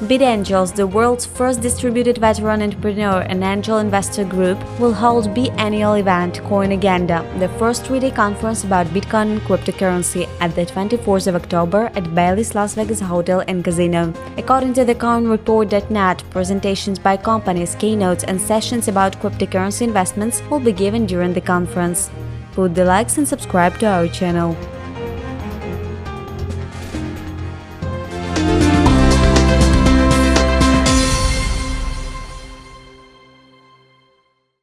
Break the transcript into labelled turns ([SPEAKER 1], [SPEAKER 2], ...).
[SPEAKER 1] BitAngels, the world's first distributed veteran entrepreneur and angel investor group, will hold biennial event Coinagenda, the first three-day conference about Bitcoin and cryptocurrency at the 24th of October at Bally's Las Vegas Hotel and Casino. According to the CoinReport.net, presentations by companies, keynotes and sessions about cryptocurrency investments will be given during the conference. Put the likes and subscribe to our channel.